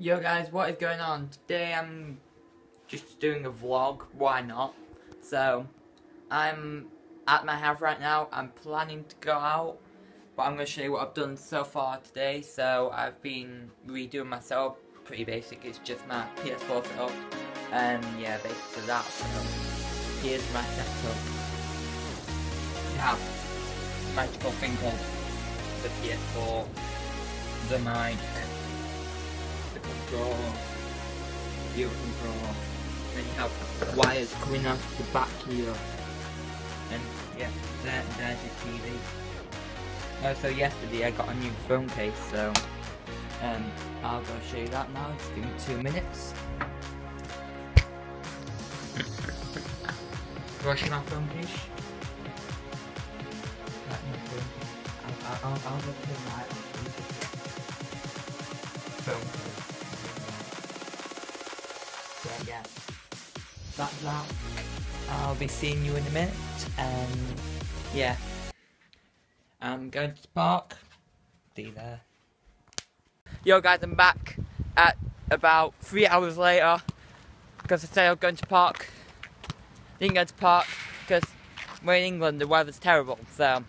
Yo guys, what is going on? Today I'm just doing a vlog, why not? So, I'm at my house right now, I'm planning to go out, but I'm going to show you what I've done so far today. So, I've been redoing my setup, pretty basic, it's just my PS4 setup, and yeah, basically that, so here's my setup. Have magical thing called the PS4, the mic, the controller, the controller, then you have wires coming out of the back here, and yeah, there, there's your TV. Oh, so yesterday I got a new phone case, so um, I'll go show you that now. Just give me two minutes. My phone case. My phone case. I'll, I'll, I'll, my phone Yeah. That's that. I'll be seeing you in a minute, and yeah. Um, I'm going to the park. See there. Yo guys, I'm back at about three hours later because I said I was going to park. Didn't go to park because we're in England, the weather's terrible. So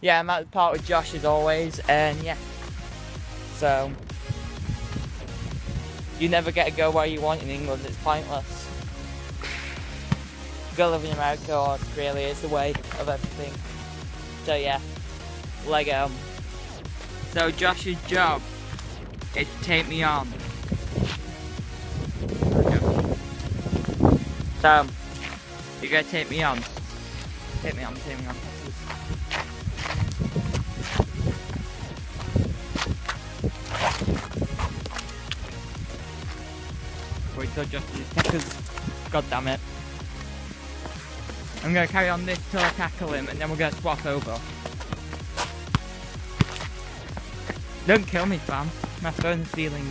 yeah, I'm at the park with Josh as always, and yeah. So you never get to go where you want in England. It's pointless. Go live in America or Australia is the way of everything. So yeah, Lego. So Josh's job is to take me on. So, you're gonna take me on. Take me on, take me on. Because God damn it. I'm gonna carry on this till I tackle him and then we're gonna swap over. Don't kill me, fam. My phone's feeling.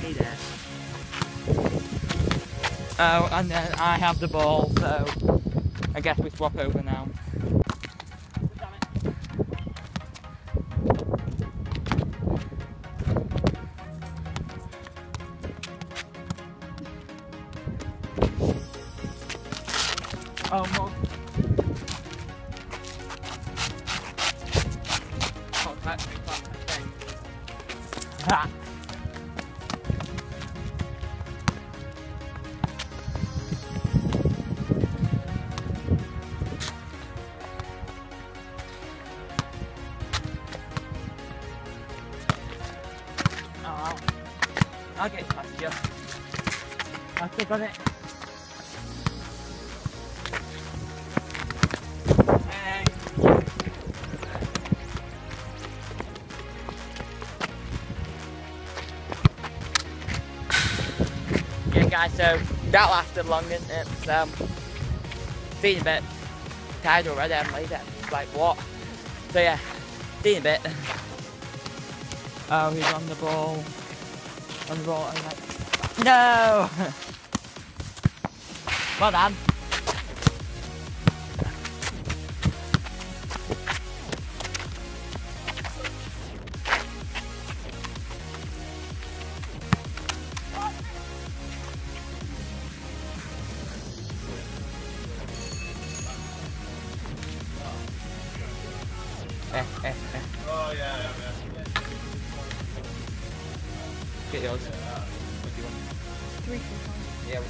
Hey there. Oh, and then I have the ball, so I guess we swap over now. Oh, more. Oh, that's me, that's my thing. Ha! Oh, Yeah guys, so that lasted long, didn't it? So, feeling a bit tired already, I'm later. Like what? So yeah, in a bit. Oh, he's on the ball. On the ball, I'm like, no! well done. Get yours. What do you want? Three for five. Yeah. we-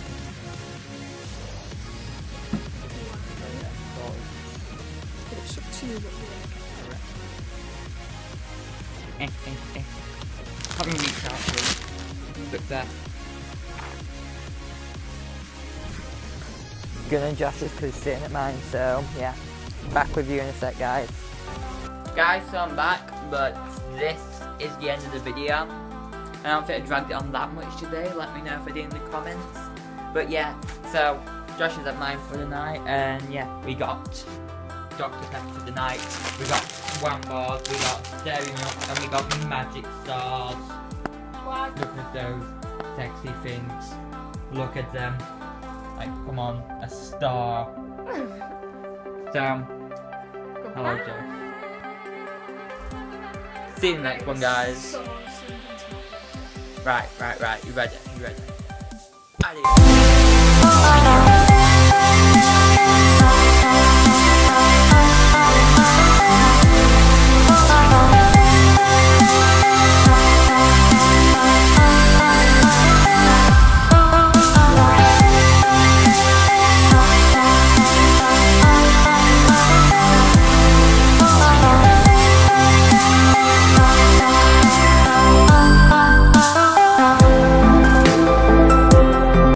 It's up to you what you like. Eh, eh, eh. Can't really reach out to Look there. Gonna Josh is because he's sitting at mine, so yeah. Back with you in a sec, guys. Guys, so I'm back, but this is the end of the video. I don't think I dragged it on that much today. Let me know if I did in the comments. But yeah, so Josh is at mine for the night, and yeah, we got Doctor Pepper for the night. We got Swan Bars, we got Staring Up, and we got Magic Stars. Look at those sexy things. Look at them. Like, come on, a star. So, um, hello, Josh. See you in the next one, guys. Right, right, right. You ready? You ready? Adios.